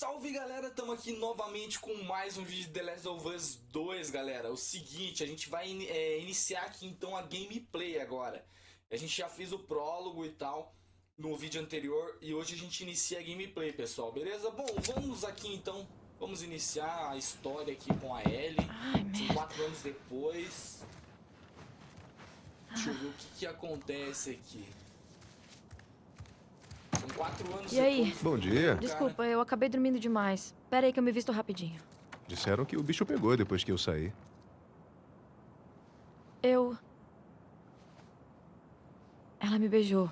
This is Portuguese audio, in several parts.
Salve galera, estamos aqui novamente com mais um vídeo de The Last of Us 2 galera. O seguinte, a gente vai é, iniciar aqui então a gameplay agora. A gente já fez o prólogo e tal no vídeo anterior E hoje a gente inicia a gameplay pessoal, beleza? Bom, vamos aqui então, vamos iniciar a história aqui com a Ellie. Ai, São quatro anos depois. Deixa eu ver o que, que acontece aqui E aí? Bom dia. Desculpa, eu acabei dormindo demais. Pera aí que eu me visto rapidinho. Disseram que o bicho pegou depois que eu saí. Eu... Ela me beijou.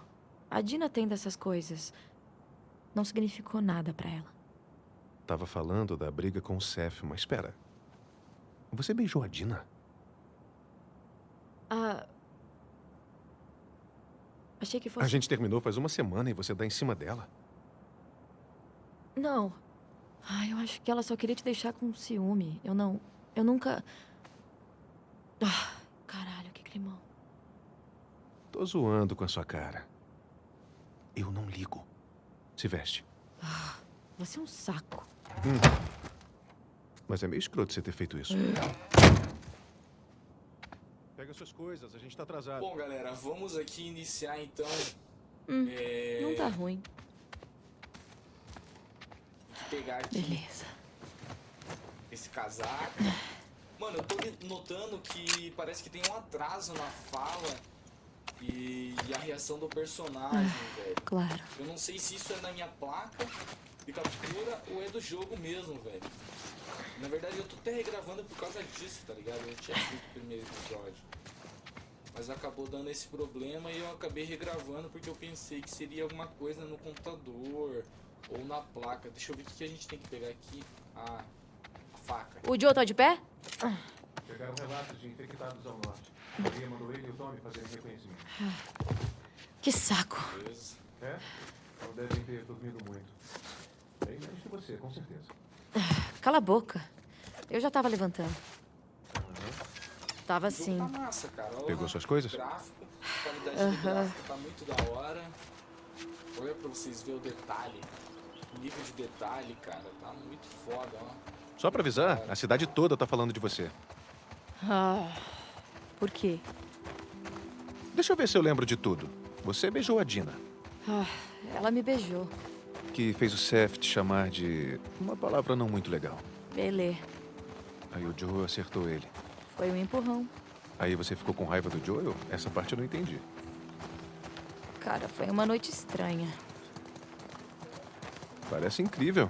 A Dina tem dessas coisas. Não significou nada pra ela. Tava falando da briga com o Seth, mas espera. Você beijou a Dina? Ah... Achei que fosse... A gente terminou faz uma semana e você dá em cima dela. Não. Ah, eu acho que ela só queria te deixar com ciúme. Eu não... Eu nunca... Ah, caralho, que climão. Tô zoando com a sua cara. Eu não ligo. Se veste. Você é um saco. Mas é meio escroto você ter feito isso. Pega suas coisas, a gente tá atrasado. Bom, galera, vamos aqui iniciar então. Hum, é, Não tá ruim. Pegar aqui Beleza. esse casaco. Mano, eu tô notando que parece que tem um atraso na fala e, e a reação do personagem, velho. Claro. Eu não sei se isso é da minha placa de captura ou é do jogo mesmo, velho. Na verdade, eu tô até regravando por causa disso, tá ligado? Eu tinha feito o primeiro episódio. Mas acabou dando esse problema e eu acabei regravando porque eu pensei que seria alguma coisa no computador ou na placa. Deixa eu ver o que a gente tem que pegar aqui. Ah, a faca. O Joe tá de pé? Chegaram relatos de infectados ao norte. Maria mandou ele e o Tommy fazerem reconhecimento. Que saco. Beleza. É? Não devem ter dormido muito. Bem menos que você, com certeza. Cala a boca. Eu já tava levantando. Tava O jogo sim. tá massa, Pegou suas coisas? Gráfico, qualidade do gráfico tá muito da hora. Olha pra vocês verem o detalhe. O nível de detalhe, cara, tá muito foda, ó. Só pra avisar, a cidade toda tá falando de você. Ah, por quê? Deixa eu ver se eu lembro de tudo. Você beijou a Dina, Ah, ela me beijou. Que fez o Seth te chamar de uma palavra não muito legal. Belê. Aí o Joe acertou ele. Foi um empurrão. Aí você ficou com raiva do Joel? Essa parte eu não entendi. Cara, foi uma noite estranha. Parece incrível.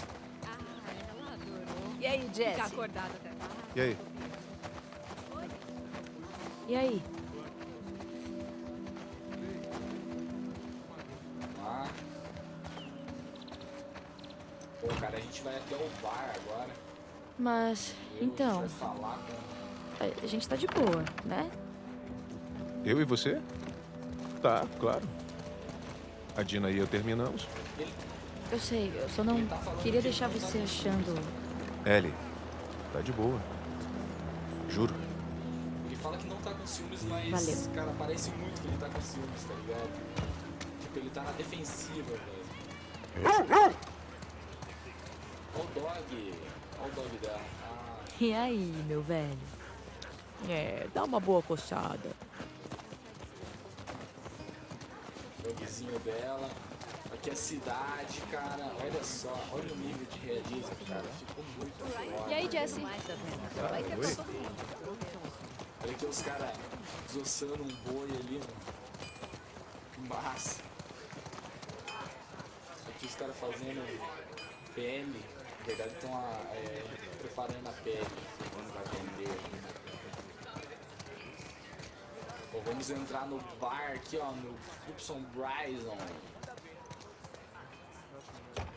E aí, Jess? E aí? E aí? Gente vai até o bar agora. Mas, Eu, então, A gente vai falar com... a- a gente tá de boa, né? Eu e você? Tá, claro. A Dina e eu terminamos. Eu sei, eu só não tá queria que deixar tá você achando. Ellie, tá de boa. Juro. ele fala que não tá com ciúmes, mas, Valeu. cara, parece muito que ele tá com ciúmes, tá ligado? Tipo, ele tá na defensiva, velho. Olha o dog. Olha o dog dela. Ah, E aí, meu velho? É, dá uma boa coçada. o dogzinho dela. Aqui é a cidade, cara. Olha só. Olha o nível de realismo, cara. Ficou muito foda. E aí, Jesse? Vai que é. Olha aqui os caras desossando um boi ali, mano. Que massa. Aqui os caras fazendo pele. Na verdade estão é, preparando a pele. Quando vai vender. Bom, vamos entrar no bar aqui, ó, no Gibson Bryson.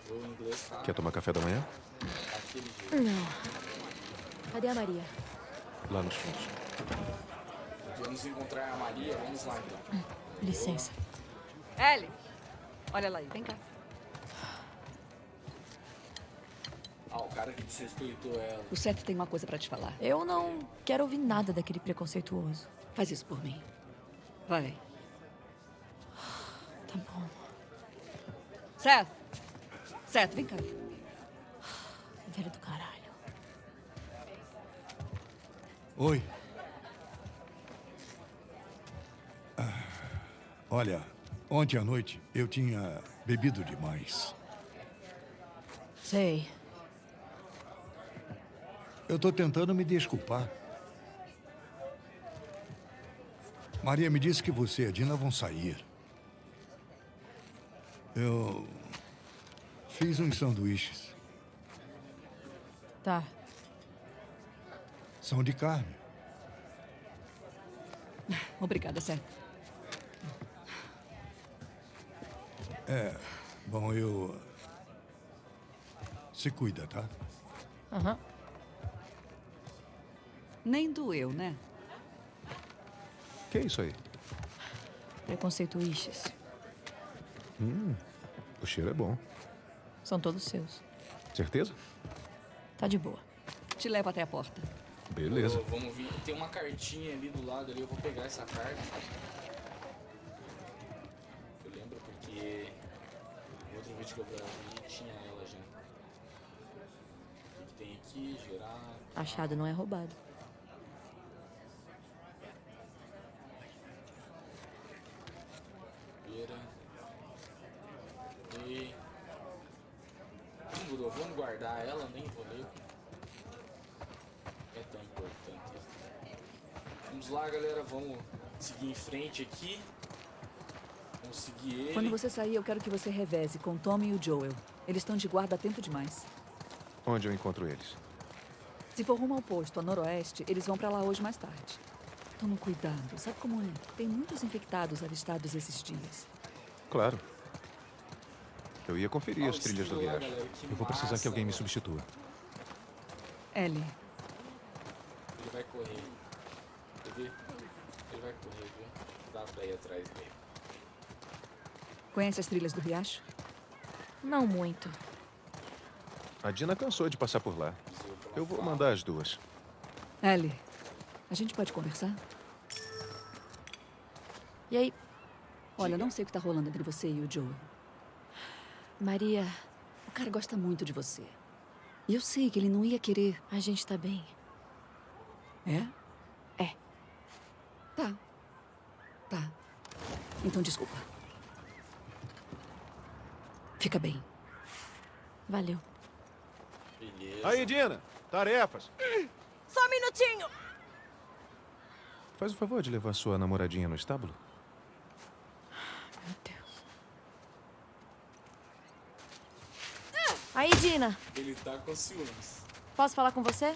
O inglês tá Quer tomar café da manhã? Não. Cadê a Maria? Lá nos fundos. Vamos encontrar a Maria, vamos lá então. Licença. Ellie, olha lá aí, vem cá. Ah, o cara que desrespeitou ela. O Seth tem uma coisa para te falar. Eu não quero ouvir nada daquele preconceituoso. Faz isso por mim. Vai. Tá bom. Seth! Seth, vem cá. Velho do caralho. Oi. Ah, olha, ontem à noite eu tinha bebido demais. Sei. Eu tô tentando me desculpar. Maria me disse que você e a Dina vão sair. Eu fiz uns sanduíches. Tá. São de carne. Obrigada, Seth. Bom, eu. Se cuida, tá? Aham. Nem doeu, né? Que é isso aí? Preconceituístas. O cheiro é bom. São todos seus. Certeza? Tá de boa. Te levo até a porta. Beleza. Ô, vamos vir. Tem uma cartinha ali do lado ali, eu vou pegar essa carta. Eu lembro porque no outro vídeo que eu gravei tinha ela já. O que que tem aqui? Gerar. Achado não é roubado. Beira. E. Demorou, vamos guardar ela, nem vou ler. É tão importante isso. Vamos lá, galera, vamos seguir em frente aqui. Vamos seguir ele. Quando você sair, eu quero que você reveze com o Tommy e o Joel. Eles estão de guarda há tempo demais. Onde eu encontro eles? Se for rumo ao posto, a noroeste, eles vão pra lá hoje mais tarde. Tome cuidado. Sabe como é? Tem muitos infectados avistados esses dias. Claro. Eu ia conferir as trilhas do riacho. que Eu vou precisar que massa, alguém me velho. substitua. Ellie, Ele vai correr. Ele vai correr, viu? Dá pra ir atrás dele. conhece as trilhas do riacho? Não muito. A Dina cansou de passar por lá. Eu vou mandar as duas. Ellie, a gente pode conversar? E aí, Olha, eu não sei o que tá rolando entre você e o Joel. Maria, O cara gosta muito de você. E eu sei que ele não ia querer. a gente tá bem. É? É. Tá. Tá. Então desculpa. Fica bem. Valeu. Beleza. Aí, Dina! Tarefas! Só um minutinho! Faz o favor de levar sua namoradinha no estábulo? Meu Deus. Aí, Dina, Ele tá com ciúmes. posso falar com você?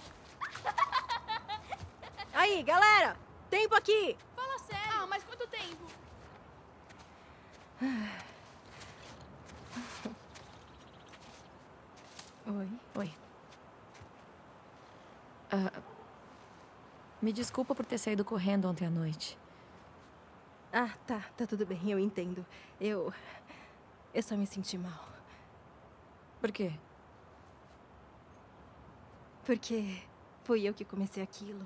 Aí, galera! Tempo aqui! Fala sério. Ah, mas quanto tempo? Oi. Oi. Ah, me desculpa por ter saído correndo ontem à noite. Ah, tá. Tá tudo bem, eu entendo. Eu. Eu só me senti mal. Por quê? Porque fui eu que comecei aquilo.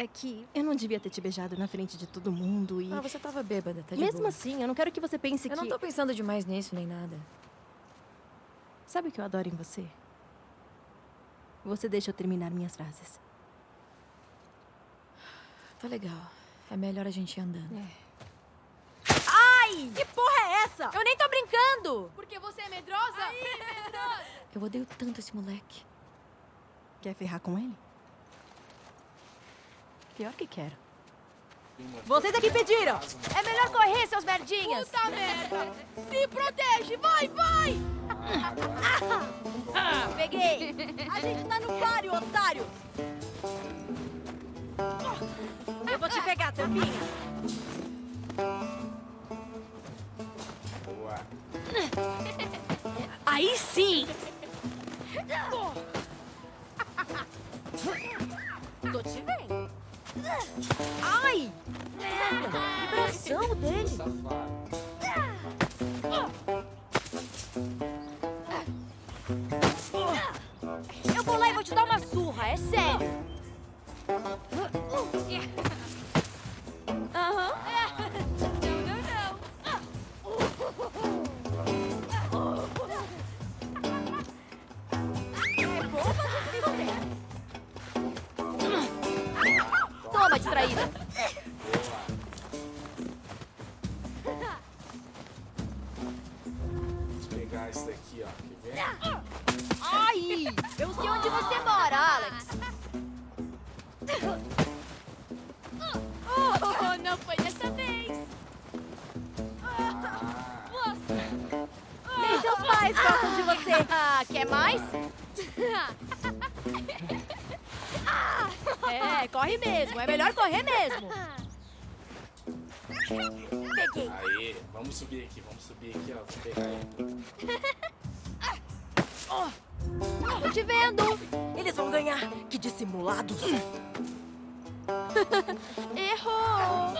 É que eu não devia ter te beijado na frente de todo mundo e. Ah, você tava bêbada, tá de Mesmo boa. assim, eu não quero que você pense Eu que. não tô pensando demais nisso, nem nada. Sabe o que eu adoro em você? Você deixa eu terminar minhas frases. Tá legal. É melhor a gente ir andando. Ai! Que porra é essa? Eu nem tô brincando! Porque você é medrosa? Eu odeio tanto esse moleque. Quer ferrar com ele? Pior que quero. Vocês é que pediram! É melhor correr, seus merdinhas! Puta merda! Se protege! Vai, vai! Ah. Peguei! A gente tá no páreo, otário! Eu vou te pegar, tampinha! Boa. Aí sim! Tô te vendo! Ai! Merda! Vibração dele! Safado. Eu sei onde você mora, Alex. Oh, não foi dessa vez. Ah, Nem seus pais gostam de você. Ah, quer mais? É, corre mesmo. É melhor correr mesmo. Peguei. aí. Vamos subir aqui, vamos subir aqui, ó. Vou pegar ele. Tô te vendo. Eles vão ganhar. Que dissimulados. Errou.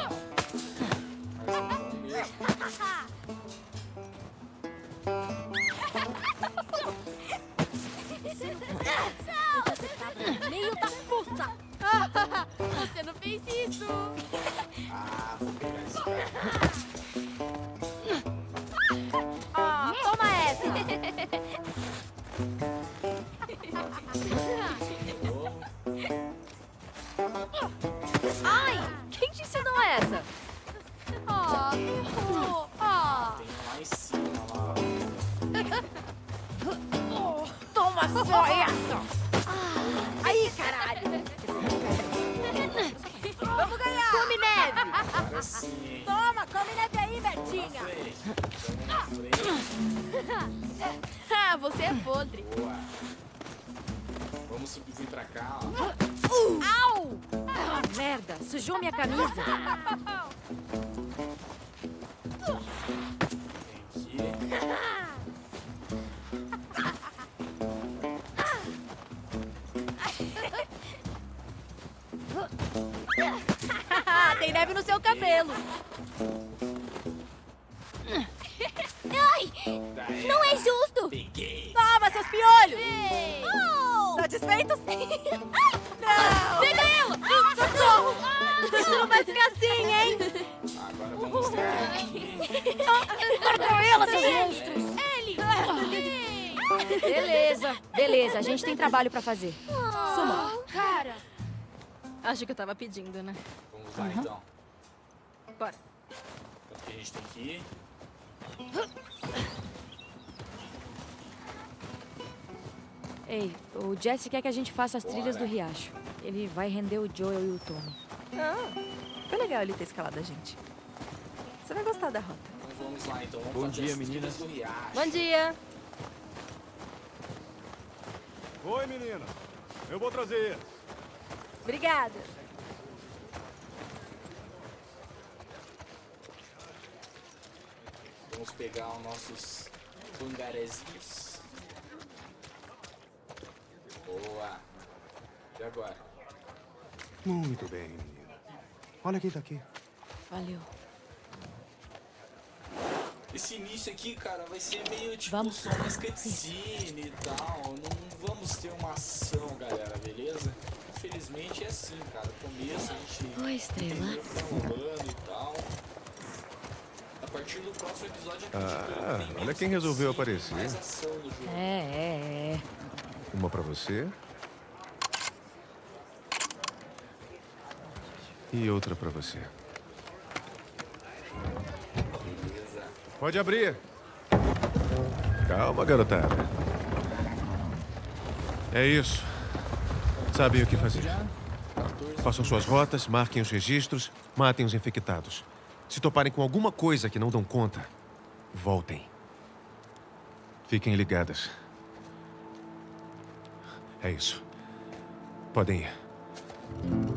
Você é podre. Boa. Vamos subir pra cá, ó. Au! Ah, merda, sujou minha camisa. Tem neve no seu cabelo. Seus piolhos. Oh. Satisfeitos? Não! Pedrilo! Socorro! Isso não vai ficar assim, hein? Agora vamos aqui. Cortam ela, seus monstros. Ele! Beleza, beleza. A gente tem trabalho pra fazer. Suma! Cara! Acho que eu tava pedindo, né? Vamos lá, então. Bora. Então, o que a gente tem que ir? Ei, o Jesse quer que a gente faça as trilhas do Bora. riacho. Ele vai render o Joel e o Tommy. Ah, foi legal ele ter escalado a gente. Você vai gostar da rota. Então vamos lá, então. Vamos Bom dia, as meninas. do riacho. Bom dia. Oi, menina. Eu vou trazer. Obrigada. Vamos pegar os nossos pangarezinhos. Boa. E agora? Muito bem, menina. Olha quem tá aqui. Valeu. Esse início aqui, cara, vai ser meio tipo Vamos. só uma cutscene e tal. Não vamos ter uma ação, galera, beleza? Infelizmente é assim, cara. No começo a gente Oi, estrela. tá rolando e tal. A partir do próximo episódio a gente Ah, tem olha quem resolveu aparecer. Mais ação no jogo. É, é, é. Uma pra você. E outra pra você. Pode abrir. Calma, garotada. É isso. Sabem o que fazer. 14. Façam suas rotas, marquem os registros, matem os infectados. Se toparem com alguma coisa que não dão conta, voltem. Fiquem ligadas. É isso. Podem ir.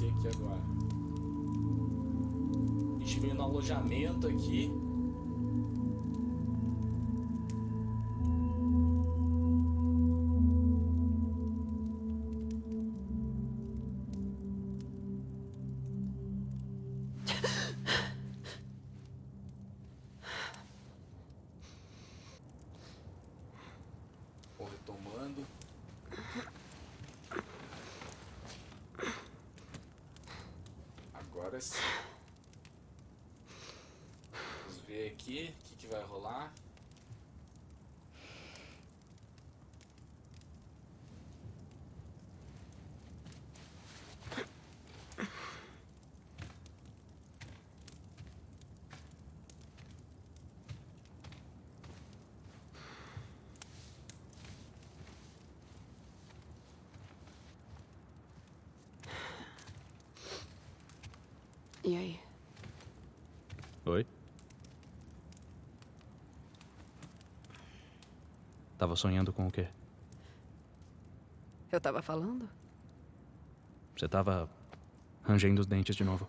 Acontecer aqui agora. A gente veio no alojamento aqui. Vamos ver aqui o que, que vai rolar. E aí? Oi? Tava sonhando com o quê? Eu tava falando? Você tava rangendo os dentes de novo.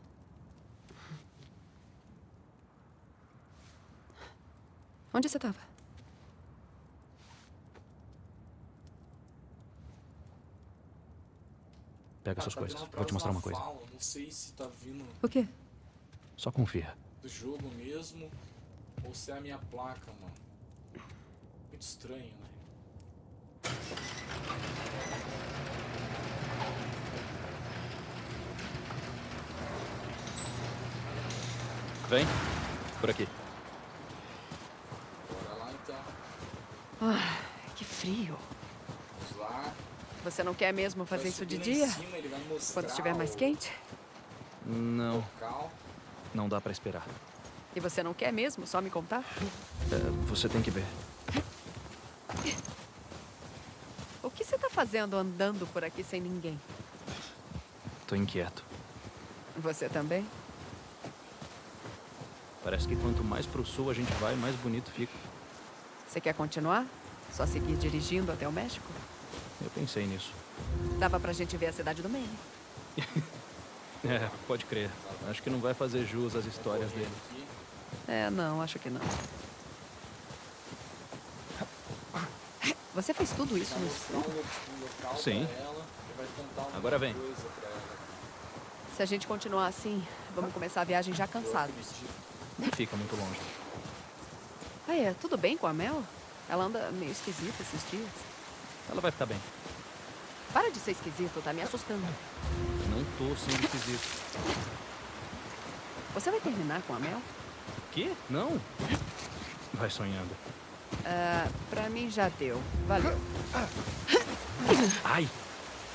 Onde você tava? Pega Cara, suas tá coisas. Vou te mostrar uma coisa. fala, Não sei se tá vindo O quê? Só confia. do jogo mesmo ou se é a minha placa, mano. Muito estranho, né? Vem. Por aqui. Bora lá então. Ah, que frio. Vamos lá. Você não quer mesmo fazer Vai isso de dia? cima, ele vai mostrar Quando estiver mais quente? Não, local. não dá pra esperar. E você não quer mesmo só me contar? É, você tem que ver. O que você tá fazendo andando por aqui sem ninguém? Tô inquieto. Você também? Parece que quanto mais pro sul a gente vai, mais bonito fica. Você quer continuar? Só seguir dirigindo até o México? Eu pensei nisso. Dava pra gente ver a cidade do Maine. É, pode crer. Acho que não vai fazer jus às histórias dele. É, não, acho que não. Você fez tudo isso no escuro? Sim. Agora vem. Se a gente continuar assim, vamos começar a viagem já cansados. Não fica muito longe. Ah, é? Tudo bem com a Mel? Ela anda meio esquisita esses dias. Ela vai ficar bem. Para de ser esquisito, tá me assustando. Eu não tô sendo esquisito. Você vai terminar com a Mel? Quê? Não? Vai sonhando. Ah, pra mim já deu. Valeu. Ai!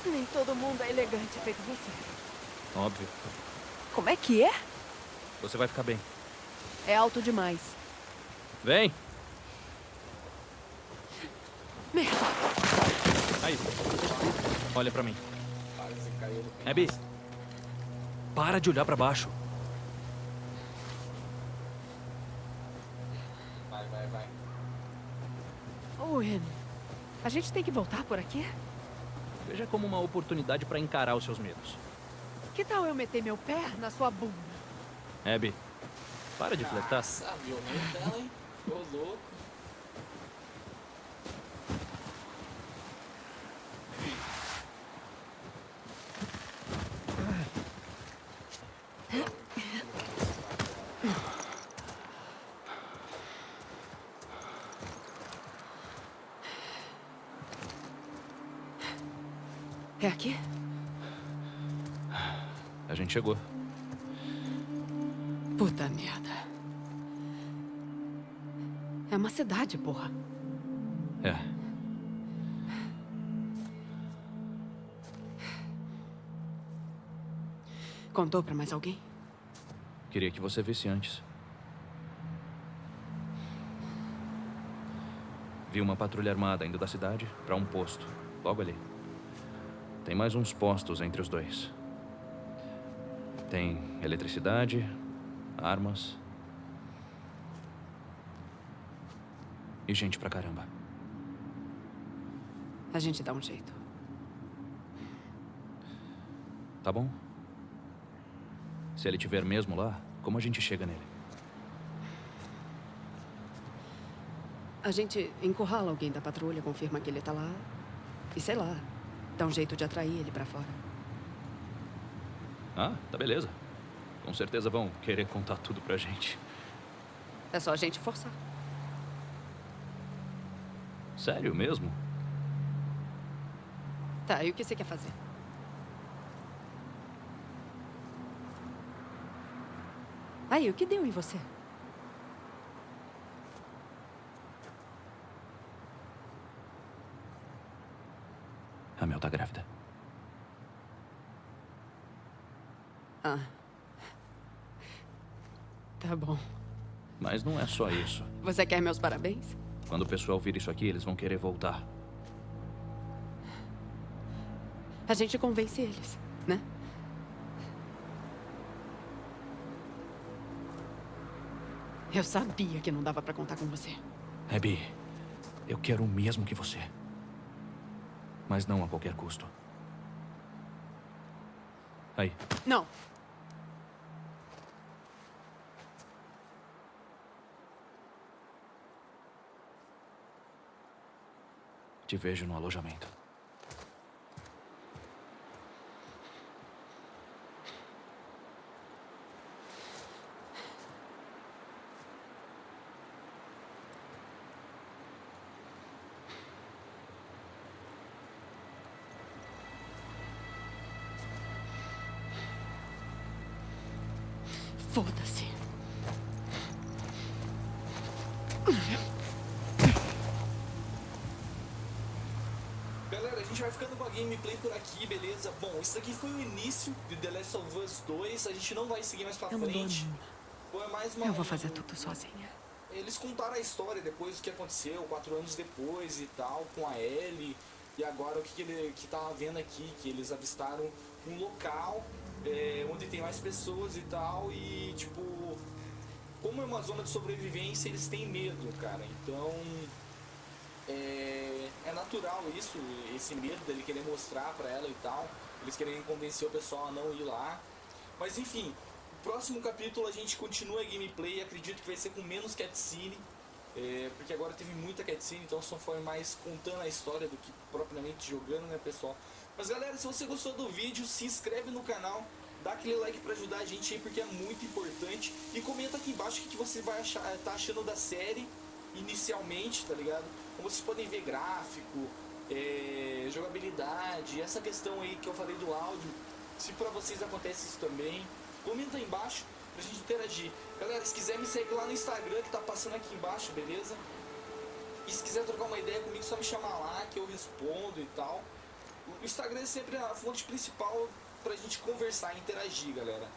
Nem todo mundo é elegante feito você. Óbvio. Como é que é? Você vai ficar bem. É alto demais. Vem! Aí. Olha pra mim. Abby! Para de olhar pra baixo. Vai, vai, vai. Owen, a gente tem que voltar por aqui? Veja como uma oportunidade pra encarar os seus medos. Que tal eu meter meu pé na sua bunda? Abby, para de flertar. Nossa, violenta ela, hein? Ô, louco. É aqui? A gente chegou. Puta merda. É uma cidade, porra. É. Contou pra mais alguém? Queria que você visse antes. Vi uma patrulha armada indo da cidade pra um posto, logo ali. Tem mais uns postos entre os dois. Tem eletricidade, armas. E gente pra caramba. A gente dá um jeito. Tá bom? Se ele tiver mesmo lá, como a gente chega nele? A gente encurrala alguém da patrulha, confirma que ele tá lá. E sei lá, dá um jeito de atrair ele pra fora. Ah, tá beleza. Com certeza vão querer contar tudo pra gente. É só a gente forçar. Sério mesmo? Tá, e o que você quer fazer? Aí, o que deu em você? A Mel tá grávida. Ah. Tá bom. Mas não é só isso. Você quer meus parabéns? Quando o pessoal vir isso aqui, eles vão querer voltar. A gente convence eles, né? Eu sabia que não dava pra contar com você. Abby, eu quero o mesmo que você. Mas não a qualquer custo. Aí, Não. te vejo no alojamento. Gameplay por aqui, beleza? Bom, isso aqui foi o início de The Last of Us 2. A gente não vai seguir mais pra Eu frente. Foi mais uma. Eu vou fazer tudo sozinha. Eles contaram a história depois do que aconteceu, quatro anos depois e tal, com a Ellie. E agora o que, que ele que tava vendo aqui, que eles avistaram um local é, onde tem mais pessoas e tal, e tipo, como é uma zona de sobrevivência, eles têm medo, cara. Então é, é natural isso, esse medo dele querer mostrar pra ela e tal. Eles querem convencer o pessoal a não ir lá. Mas enfim, o próximo capítulo a gente continua a gameplay. Acredito que vai ser com menos cutscene. É, porque agora teve muita cutscene, então só foi mais contando a história do que propriamente jogando, né, pessoal? Mas galera, se você gostou do vídeo, se inscreve no canal, dá aquele like pra ajudar a gente aí, porque é muito importante. E comenta aqui embaixo o que que você vai achar, tá achando da série inicialmente, tá ligado? Como vocês podem ver gráfico, é, jogabilidade, essa questão aí que eu falei do áudio, se pra vocês acontece isso também, comenta aí embaixo pra gente interagir. Galera, se quiser me segue lá no Instagram que tá passando aqui embaixo, beleza? E se quiser trocar uma ideia comigo, só me chamar lá que eu respondo e tal. O Instagram é sempre a fonte principal pra gente conversar e interagir, galera.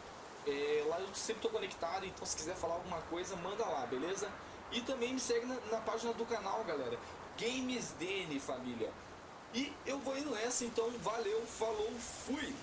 É, lá eu sempre tô conectado, então se quiser falar alguma coisa, manda lá, beleza? E também me segue na, na página do canal, galera. GamesDN, família. E eu vou indo nessa, então valeu, falou, fui!